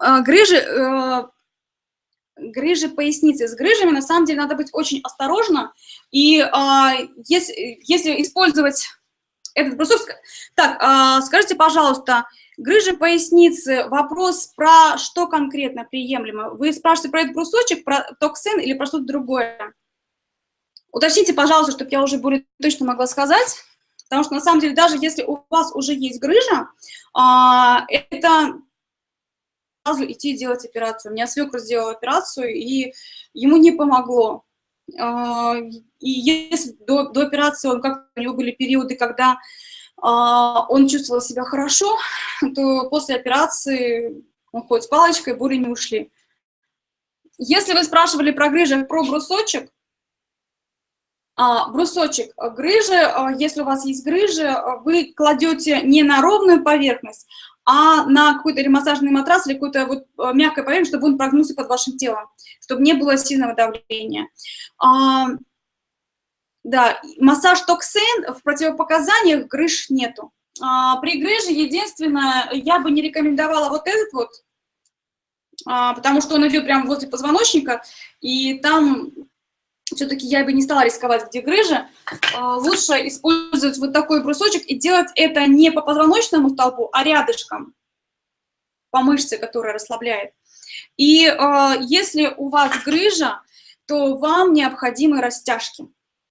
э, грыжи, э, грыжи поясницы. С грыжами, на самом деле, надо быть очень осторожно. И э, если, если использовать этот брусок... Так, э, скажите, пожалуйста, грыжи поясницы, вопрос про что конкретно приемлемо? Вы спрашиваете про этот брусочек, про токсин или про что-то другое? Уточните, пожалуйста, чтобы я уже более точно могла сказать. Потому что, на самом деле, даже если у вас уже есть грыжа, а, это сразу идти делать операцию. У меня свекр сделал операцию, и ему не помогло. А, и если до, до операции он как у него были периоды, когда а, он чувствовал себя хорошо, то после операции он ходит с палочкой, боли не ушли. Если вы спрашивали про грыжи, про брусочек, а, брусочек грыжи, если у вас есть грыжи, вы кладете не на ровную поверхность, а на какой-то или массажный матрас, или какую-то вот мягкую поверхность, чтобы он прогнулся под вашим телом, чтобы не было сильного давления. Да, массаж токсин в противопоказаниях грыж нету. При грыже единственное, я бы не рекомендовала вот этот вот, потому что он идет прямо возле позвоночника, и там все-таки я бы не стала рисковать, где грыжа. А, лучше использовать вот такой брусочек и делать это не по позвоночному столбу, а рядышком, по мышце, которая расслабляет. И э, если у вас грыжа, то вам необходимы растяжки.